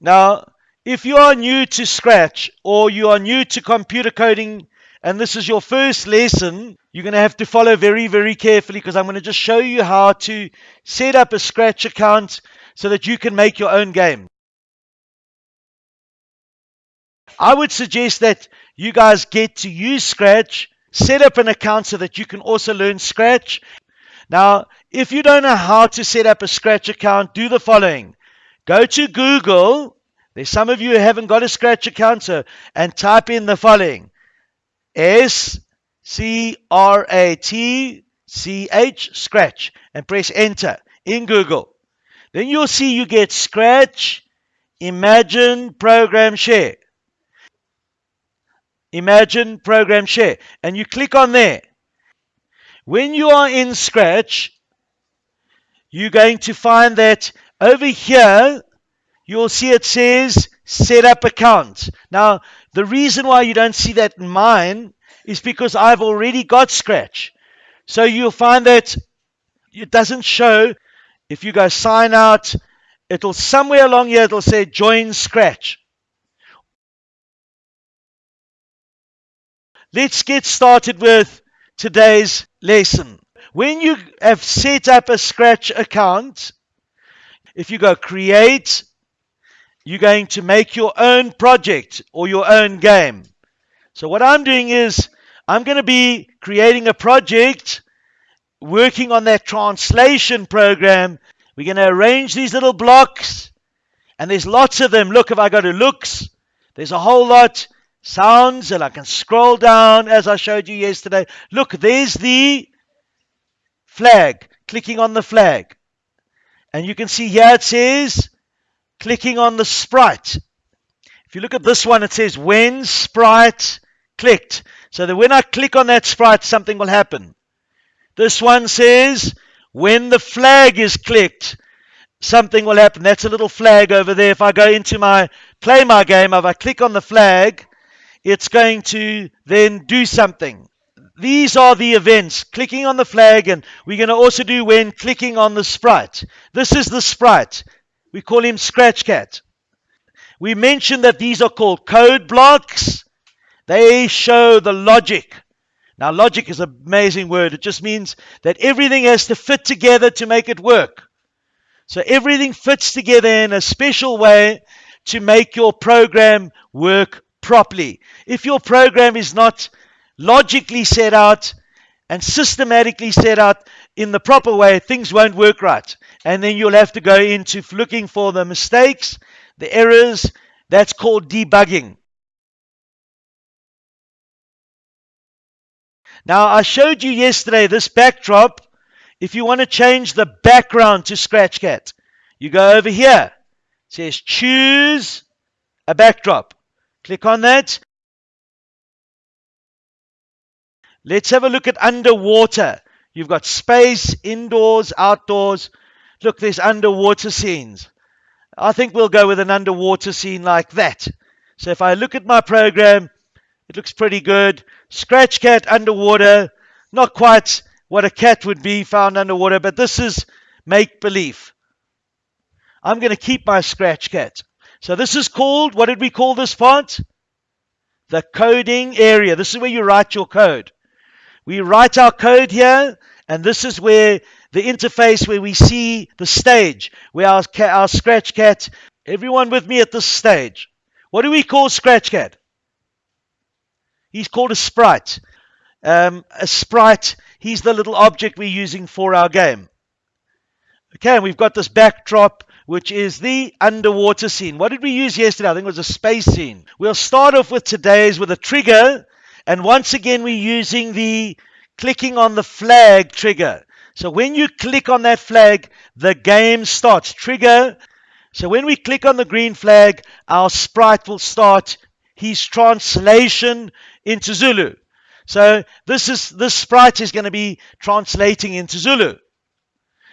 Now, if you are new to Scratch or you are new to computer coding and this is your first lesson, you're going to have to follow very, very carefully because I'm going to just show you how to set up a Scratch account so that you can make your own game. I would suggest that you guys get to use Scratch, set up an account so that you can also learn Scratch. Now, if you don't know how to set up a Scratch account, do the following. Go to Google. There's some of you who haven't got a Scratch account, so and type in the following. S C R A T C H Scratch and press enter in Google. Then you'll see you get Scratch, Imagine, Program Share. Imagine, Program Share. And you click on there. When you are in Scratch, you're going to find that over here, you'll see it says set up account. Now, the reason why you don't see that in mine is because I've already got Scratch. So you'll find that it doesn't show if you go sign out, it'll somewhere along here, it'll say join Scratch. Let's get started with today's lesson. When you have set up a Scratch account, if you go create, you're going to make your own project or your own game. So what I'm doing is I'm going to be creating a project working on that translation program, we're going to arrange these little blocks, and there's lots of them. Look, if I go to looks, there's a whole lot. Sounds, and I can scroll down as I showed you yesterday. Look, there's the flag, clicking on the flag. And you can see here it says clicking on the sprite. If you look at this one, it says when sprite clicked. So that when I click on that sprite, something will happen. This one says, when the flag is clicked, something will happen. That's a little flag over there. If I go into my play my game, if I click on the flag, it's going to then do something. These are the events. Clicking on the flag, and we're going to also do when clicking on the sprite. This is the sprite. We call him Scratch Cat. We mentioned that these are called code blocks. They show the logic now, logic is an amazing word. It just means that everything has to fit together to make it work. So everything fits together in a special way to make your program work properly. If your program is not logically set out and systematically set out in the proper way, things won't work right. And then you'll have to go into looking for the mistakes, the errors. That's called debugging. Now, I showed you yesterday this backdrop. If you want to change the background to Scratchcat, you go over here. It says choose a backdrop. Click on that. Let's have a look at underwater. You've got space, indoors, outdoors. Look, there's underwater scenes. I think we'll go with an underwater scene like that. So if I look at my program, it looks pretty good. Scratch cat underwater. Not quite what a cat would be found underwater, but this is make believe. I'm going to keep my scratch cat. So this is called, what did we call this part? The coding area. This is where you write your code. We write our code here, and this is where the interface where we see the stage, where our, our scratch cat, everyone with me at this stage. What do we call scratch cat? He's called a sprite. Um, a sprite, he's the little object we're using for our game. Okay, and we've got this backdrop, which is the underwater scene. What did we use yesterday? I think it was a space scene. We'll start off with today's with a trigger. And once again, we're using the clicking on the flag trigger. So when you click on that flag, the game starts. Trigger. So when we click on the green flag, our sprite will start his translation into Zulu. So this is this sprite is going to be translating into Zulu.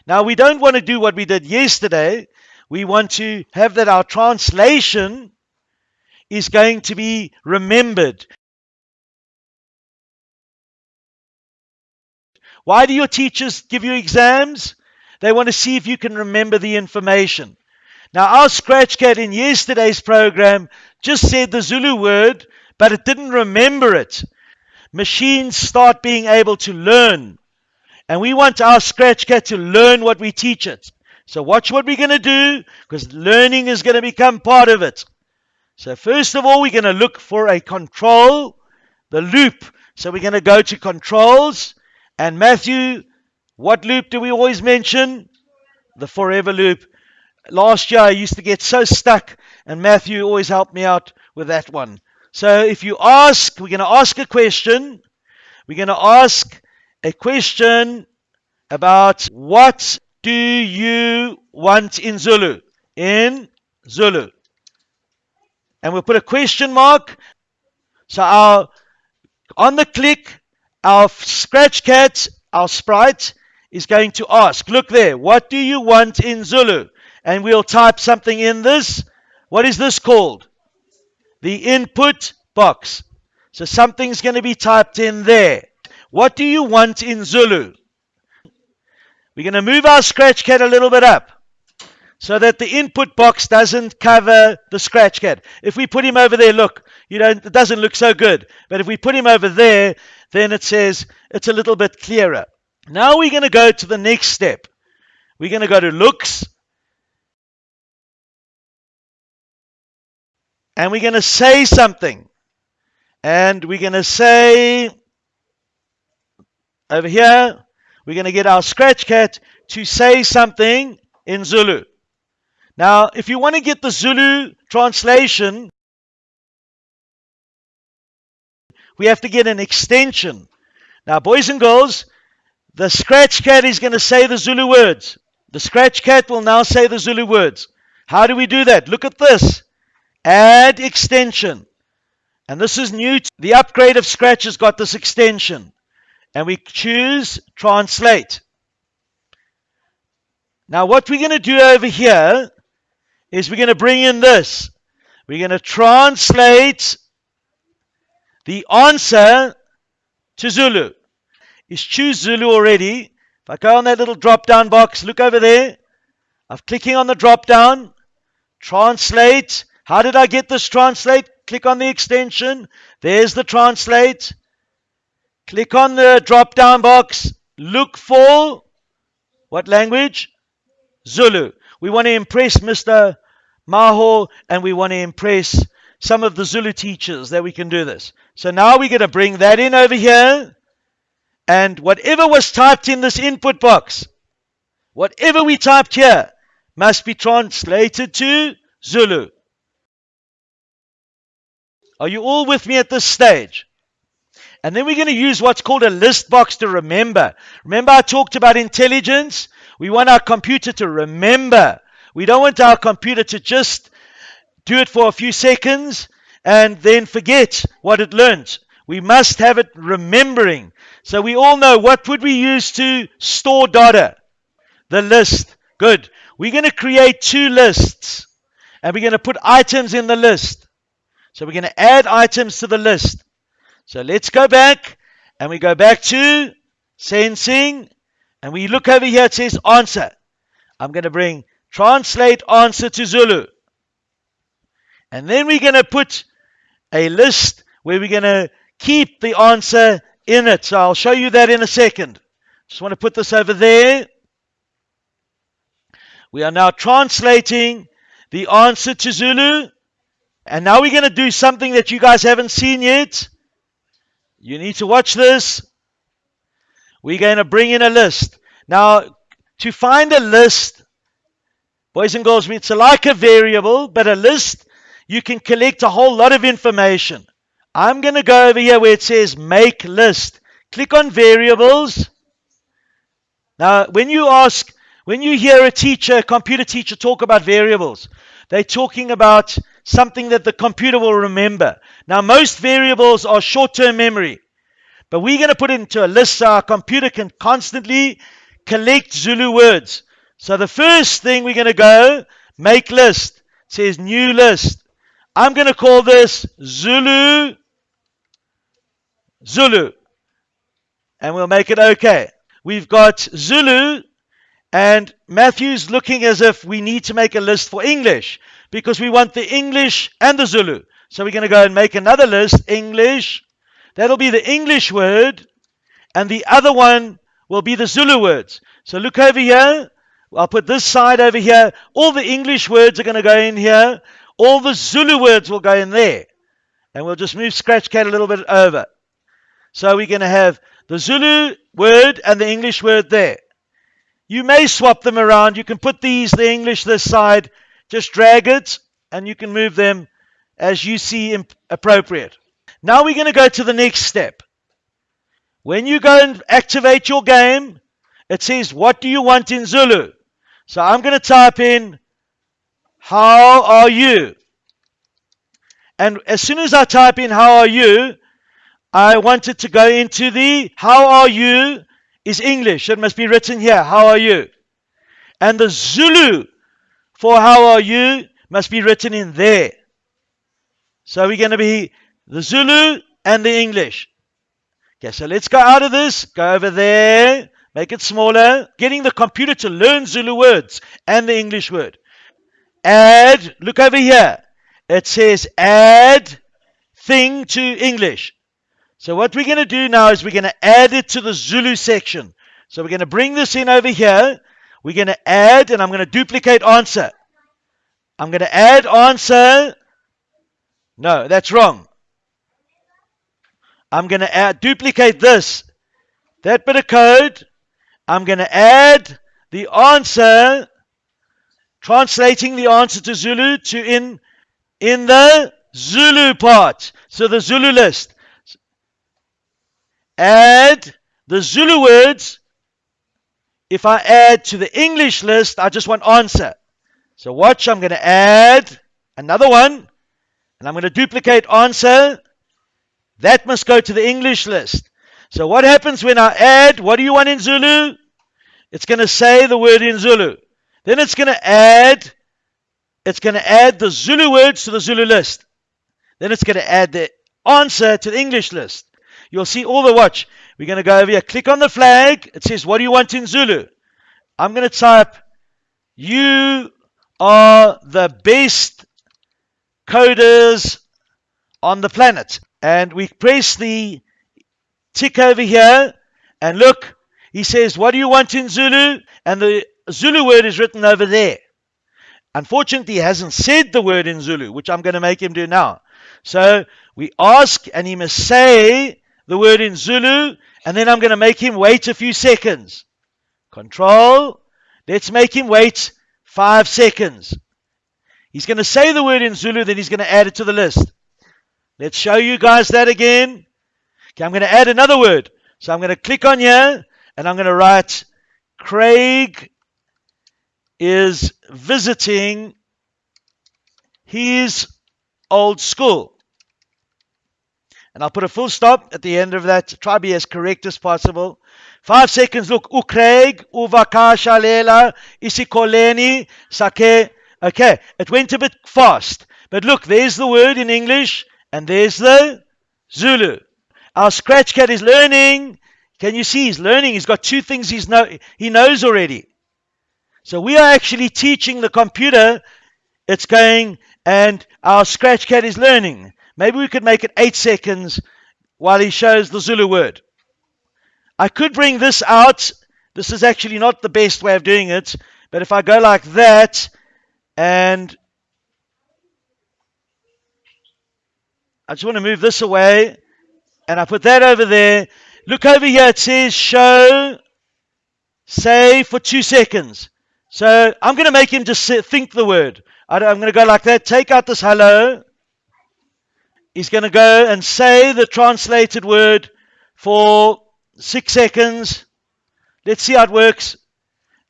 Now we don't want to do what we did yesterday. We want to have that our translation is going to be remembered. Why do your teachers give you exams? They want to see if you can remember the information. Now, our scratch cat in yesterday's program just said the Zulu word, but it didn't remember it. Machines start being able to learn. And we want our scratch cat to learn what we teach it. So watch what we're going to do because learning is going to become part of it. So first of all, we're going to look for a control, the loop. So we're going to go to controls. And Matthew, what loop do we always mention? The forever loop. Last year I used to get so stuck, and Matthew always helped me out with that one. So if you ask, we're going to ask a question. We're going to ask a question about what do you want in Zulu? In Zulu. And we'll put a question mark. So our on the click, our scratch cat, our sprite, is going to ask, look there, what do you want in Zulu? And we'll type something in this. What is this called? The input box. So something's going to be typed in there. What do you want in Zulu? We're going to move our scratch cat a little bit up so that the input box doesn't cover the scratch cat. If we put him over there, look, you know, it doesn't look so good. But if we put him over there, then it says it's a little bit clearer. Now we're going to go to the next step. We're going to go to looks. And we're going to say something. And we're going to say over here, we're going to get our scratch cat to say something in Zulu. Now, if you want to get the Zulu translation, we have to get an extension. Now, boys and girls, the scratch cat is going to say the Zulu words. The scratch cat will now say the Zulu words. How do we do that? Look at this. Add extension. And this is new. The upgrade of Scratch has got this extension and we choose translate. Now what we're going to do over here is we're going to bring in this. We're going to translate the answer to Zulu. Is choose Zulu already. If I go on that little drop down box, look over there. I'm clicking on the drop down. Translate. How did I get this translate? Click on the extension. There's the translate. Click on the drop down box. Look for what language? Zulu. We want to impress Mr. Maho and we want to impress some of the Zulu teachers that we can do this. So now we're going to bring that in over here. And whatever was typed in this input box, whatever we typed here, must be translated to Zulu. Are you all with me at this stage? And then we're going to use what's called a list box to remember. Remember, I talked about intelligence? We want our computer to remember. We don't want our computer to just do it for a few seconds and then forget what it learned. We must have it remembering. So we all know what would we use to store data? The list. Good. We're going to create two lists and we're going to put items in the list. So we're going to add items to the list. So let's go back and we go back to sensing and we look over here. It says answer. I'm going to bring translate answer to Zulu. And then we're going to put a list where we're going to keep the answer in it. So I'll show you that in a second. Just want to put this over there. We are now translating the answer to Zulu. And now we're going to do something that you guys haven't seen yet. You need to watch this. We're going to bring in a list. Now, to find a list, boys and girls, it's like a variable, but a list, you can collect a whole lot of information. I'm going to go over here where it says make list. Click on variables. Now, when you ask, when you hear a teacher, a computer teacher talk about variables, they're talking about something that the computer will remember. Now, most variables are short term memory, but we're going to put it into a list so our computer can constantly collect Zulu words. So, the first thing we're going to go make list. It says new list. I'm going to call this Zulu Zulu. And we'll make it okay. We've got Zulu And Matthew's looking as if we need to make a list for English because we want the English and the Zulu. So we're going to go and make another list, English. That'll be the English word, and the other one will be the Zulu words. So look over here. I'll put this side over here. All the English words are going to go in here. All the Zulu words will go in there. And we'll just move Scratchcat a little bit over. So we're going to have the Zulu word and the English word there. You may swap them around. You can put these, the English this side, just drag it, and you can move them as you see appropriate. Now we're going to go to the next step. When you go and activate your game, it says, What do you want in Zulu? So I'm going to type in, How are you? And as soon as I type in, How are you? I want it to go into the How are you is English. It must be written here. How are you? And the Zulu for how are you must be written in there. So we're going to be the Zulu and the English. Okay, so let's go out of this, go over there, make it smaller. Getting the computer to learn Zulu words and the English word. Add, look over here. It says add thing to English. So what we're going to do now is we're going to add it to the Zulu section. So we're going to bring this in over here. We're going to add, and I'm going to duplicate answer. I'm going to add answer. No, that's wrong. I'm going to add, duplicate this. That bit of code. I'm going to add the answer, translating the answer to Zulu to in, in the Zulu part. So the Zulu list add the Zulu words. If I add to the English list, I just want answer. So watch, I'm going to add another one, and I'm going to duplicate answer. That must go to the English list. So what happens when I add, what do you want in Zulu? It's going to say the word in Zulu. Then it's going to add, it's going to add the Zulu words to the Zulu list. Then it's going to add the answer to the English list. You'll see all the watch. We're going to go over here. Click on the flag. It says, what do you want in Zulu? I'm going to type, you are the best coders on the planet. And we press the tick over here. And look, he says, what do you want in Zulu? And the Zulu word is written over there. Unfortunately, he hasn't said the word in Zulu, which I'm going to make him do now. So we ask, and he must say the word in Zulu, and then I'm going to make him wait a few seconds. Control. Let's make him wait five seconds. He's going to say the word in Zulu, then he's going to add it to the list. Let's show you guys that again. Okay, I'm going to add another word. So I'm going to click on here, and I'm going to write Craig is visiting his old school. And I'll put a full stop at the end of that. Try to be as correct as possible. Five seconds. Look, Ukreg, Uvakasha Lela, Isikoleni, Sake. Okay, it went a bit fast. But look, there's the word in English, and there's the Zulu. Our scratch cat is learning. Can you see he's learning? He's got two things he's know, he knows already. So we are actually teaching the computer. It's going, and our scratch cat is learning. Maybe we could make it eight seconds while he shows the Zulu word. I could bring this out. This is actually not the best way of doing it. But if I go like that and I just want to move this away and I put that over there. Look over here. It says show, say for two seconds. So I'm going to make him just think the word. I'm going to go like that. Take out this hello. He's going to go and say the translated word for six seconds. Let's see how it works.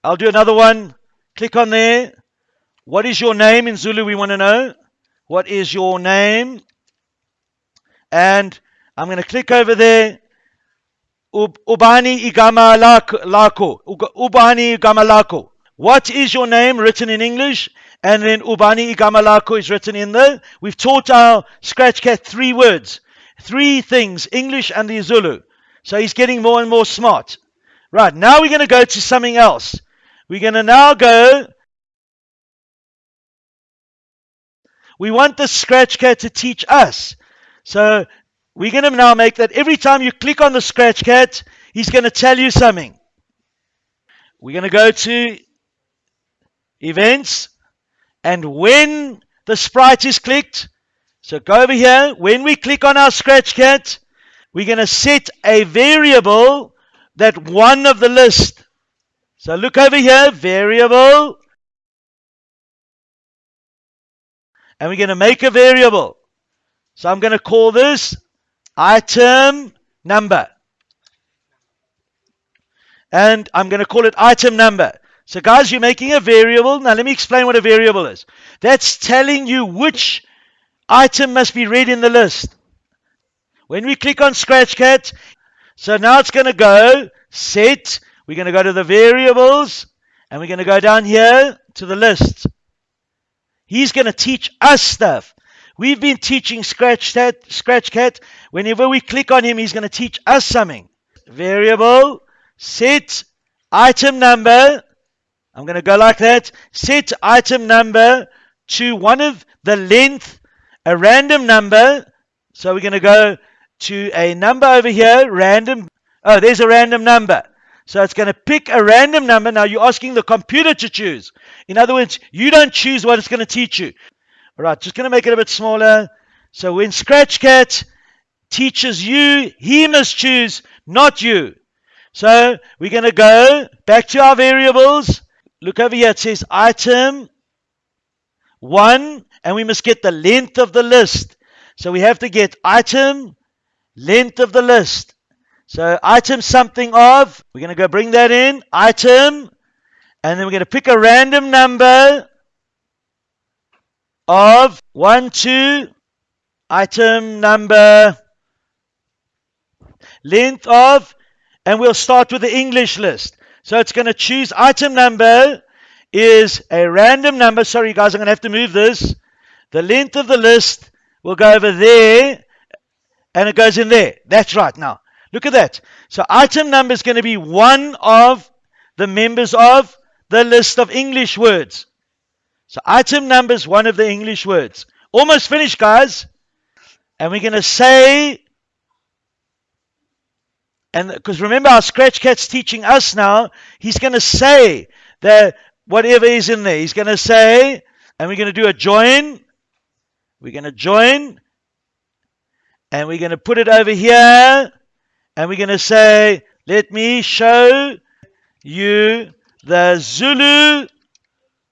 I'll do another one. Click on there. What is your name in Zulu? We want to know. What is your name? And I'm going to click over there. Ubani igama lako. Ubani igama lako. What is your name written in English? And then Ubani Igamalako is written in there. We've taught our scratch cat three words, three things, English and the Zulu. So he's getting more and more smart. Right, now we're going to go to something else. we're going to now go. We want the Scratchcat to teach us. So we're going to now make that every time you click on the Scratchcat, he's going to tell you something. We're going to go to events, and when the sprite is clicked, so go over here. When we click on our scratch cat, we're going to set a variable that one of the list. So look over here, variable. And we're going to make a variable. So I'm going to call this item number. And I'm going to call it item number. So guys, you're making a variable. Now let me explain what a variable is. That's telling you which item must be read in the list. When we click on Scratchcat, so now it's going to go set. We're going to go to the variables and we're going to go down here to the list. He's going to teach us stuff. We've been teaching Scratchcat. Scratchcat. Whenever we click on him, he's going to teach us something. Variable, set, item number. I'm going to go like that. Set item number to one of the length, a random number. So we're going to go to a number over here, random. Oh, there's a random number. So it's going to pick a random number. Now you're asking the computer to choose. In other words, you don't choose what it's going to teach you. All right, just going to make it a bit smaller. So when Scratchcat teaches you, he must choose, not you. So we're going to go back to our variables. Look over here. It says item one, and we must get the length of the list. So we have to get item length of the list. So item something of, we're going to go bring that in, item, and then we're going to pick a random number of 1, 2, item number, length of, and we'll start with the English list. So it's going to choose item number is a random number. Sorry, guys, I'm going to have to move this. The length of the list will go over there and it goes in there. That's right. Now, look at that. So item number is going to be one of the members of the list of English words. So item number is one of the English words. Almost finished, guys. And we're going to say, and because remember our Scratchcat's teaching us now, he's going to say that whatever is in there, he's going to say, and we're going to do a join. We're going to join and we're going to put it over here and we're going to say, let me show you the Zulu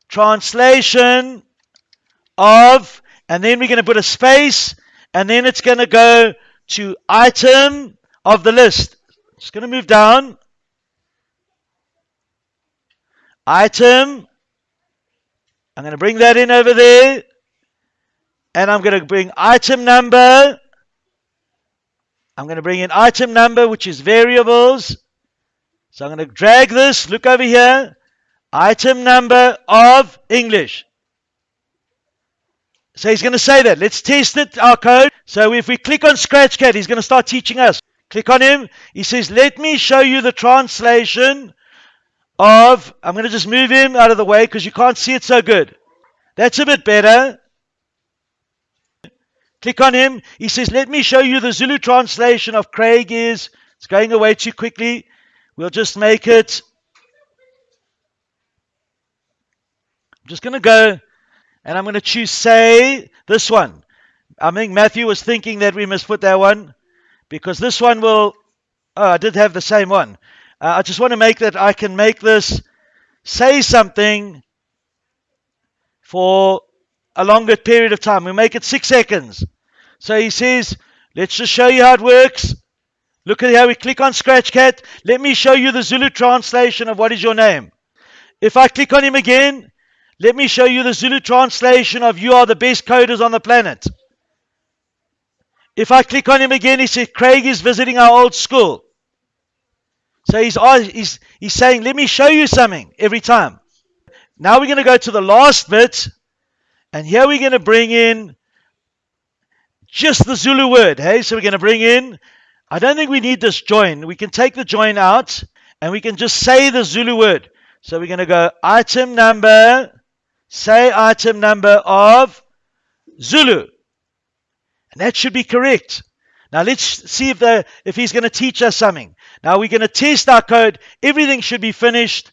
translation of, and then we're going to put a space, and then it's going to go to item of the list. It's going to move down. Item. I'm going to bring that in over there. And I'm going to bring item number. I'm going to bring in item number, which is variables. So I'm going to drag this, look over here, item number of English. So he's going to say that. Let's test it, our code. So if we click on Scratchcat, he's going to start teaching us. Click on him. He says, let me show you the translation of, I'm going to just move him out of the way because you can't see it so good. That's a bit better. Click on him. He says, Let me show you the Zulu translation of Craig is. It's going away too quickly. We'll just make it. I'm just going to go and I'm going to choose say this one. I think Matthew was thinking that we must put that one because this one will. Oh, I did have the same one. Uh, I just want to make that I can make this say something for a longer period of time. We make it six seconds. So he says, let's just show you how it works. Look at how we click on Scratchcat. Let me show you the Zulu translation of what is your name. If I click on him again, let me show you the Zulu translation of you are the best coders on the planet. If I click on him again, he says, Craig is visiting our old school. So he's, oh, he's, he's saying, let me show you something every time. Now we're going to go to the last bit. And here we're going to bring in just the Zulu word. Hey, so we're going to bring in, I don't think we need this join. We can take the join out and we can just say the Zulu word. So we're going to go item number, say item number of Zulu. And that should be correct. Now let's see if the if he's going to teach us something. Now we're going to test our code. Everything should be finished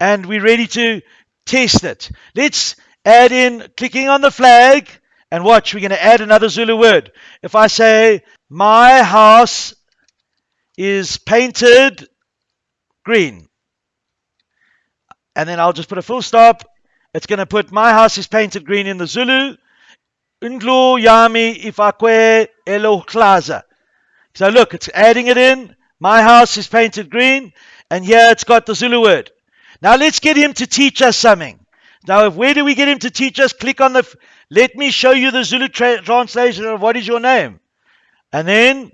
and we're ready to test it. Let's add in clicking on the flag and watch. We're going to add another Zulu word. If I say my house is painted green. And then I'll just put a full stop. It's going to put my house is painted green in the Zulu. Undlu yami ifakwe eloklaza. So look, it's adding it in. My house is painted green. And here it's got the Zulu word. Now let's get him to teach us something. Now, where do we get him to teach us? Click on the. Let me show you the Zulu tra- translation of what is your name. And then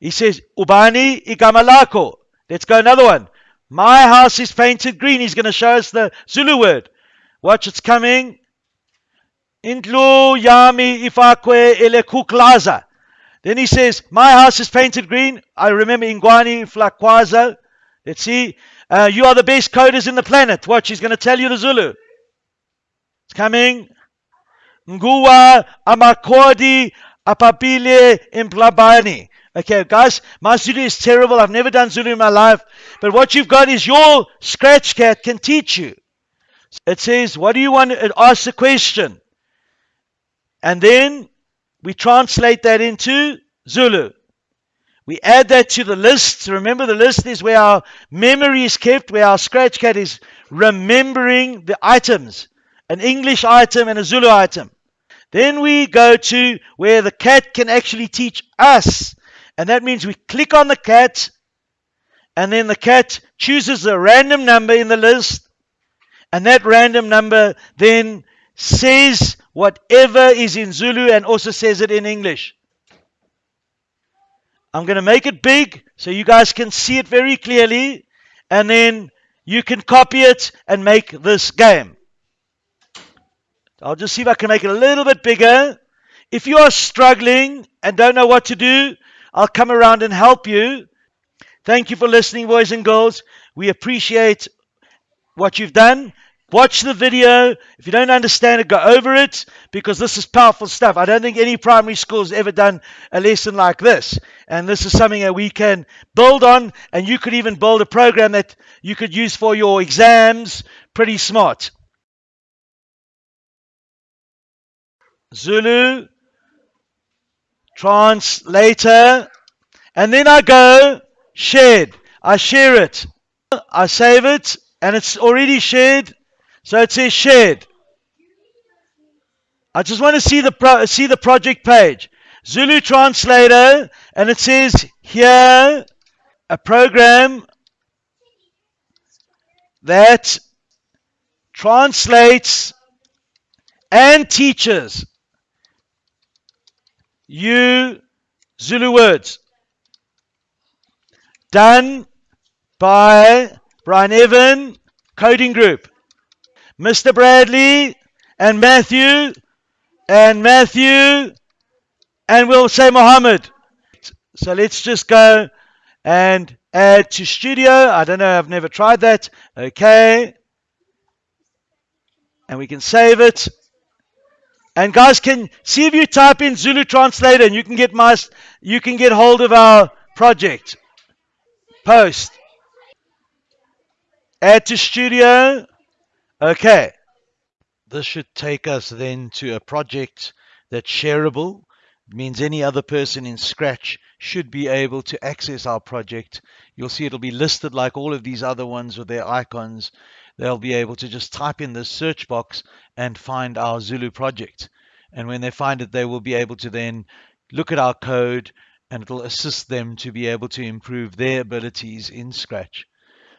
he says, Ubani igamalako. Let's go another one. My house is painted green. He's going to show us the Zulu word. Watch, it's coming. Indlu yami ifakwe elekuklaza. Then he says, My house is painted green. I remember Ingwani flakwaza. Let's see. Uh, you are the best coders in the planet. Watch, he's going to tell you the Zulu. It's coming. Nguwa amakodi apabile implabani. Okay, guys, my Zulu is terrible. I've never done Zulu in my life. But what you've got is your scratch cat can teach you. It says, What do you want? It asks a question. And then we translate that into Zulu. We add that to the list. Remember, the list is where our memory is kept, where our scratch cat is remembering the items an English item and a Zulu item. Then we go to where the cat can actually teach us and that means we click on the cat, and then the cat chooses a random number in the list, and that random number then says whatever is in Zulu and also says it in English. I'm going to make it big so you guys can see it very clearly, and then you can copy it and make this game. I'll just see if I can make it a little bit bigger. If you are struggling and don't know what to do, I'll come around and help you. Thank you for listening, boys and girls. We appreciate what you've done. Watch the video. If you don't understand it, go over it because this is powerful stuff. I don't think any primary school has ever done a lesson like this. And this is something that we can build on. And you could even build a program that you could use for your exams. Pretty smart. Zulu translator, and then I go shared. I share it. I save it, and it's already shared. So it says shared. I just want to see the see the project page. Zulu translator, and it says here a program that translates and teaches you Zulu words. Done by Brian Evan Coding Group. Mr. Bradley and Matthew and Matthew and we'll say Mohammed. So let's just go and add to studio. I don't know, I've never tried that. Okay. And we can save it. And guys, can see if you type in Zulu translator and you can get my you can get hold of our project. Post. Add to studio. Okay. This should take us then to a project that's shareable. Means any other person in Scratch should be able to access our project. You'll see it'll be listed like all of these other ones with their icons they'll be able to just type in the search box and find our Zulu project. And when they find it, they will be able to then look at our code and it'll assist them to be able to improve their abilities in Scratch.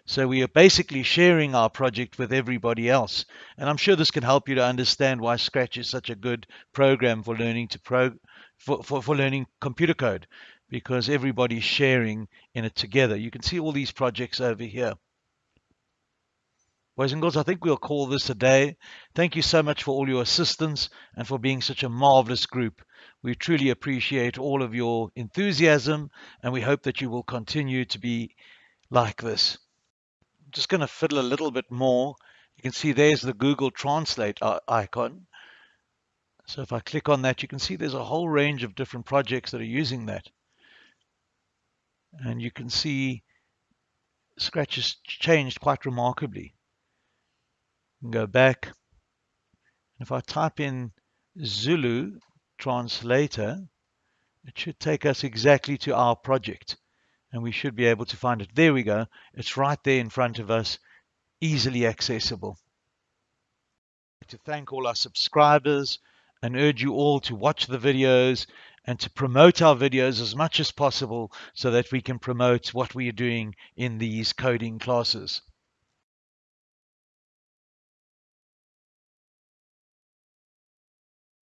So we are basically sharing our project with everybody else. And I'm sure this can help you to understand why Scratch is such a good program for learning to pro for, for, for learning computer code because everybody's sharing in it together. You can see all these projects over here. Boys and girls, I think we'll call this a day. Thank you so much for all your assistance and for being such a marvelous group. We truly appreciate all of your enthusiasm and we hope that you will continue to be like this. Just going to fiddle a little bit more. You can see there's the Google Translate icon. So if I click on that, you can see there's a whole range of different projects that are using that. And you can see Scratch has changed quite remarkably. go back. And if I type in Zulu translator, it should take us exactly to our project. And we should be able to find it. There we go. It's right there in front of us, easily accessible. To thank all our subscribers and urge you all to watch the videos and to promote our videos as much as possible so that we can promote what we are doing in these coding classes.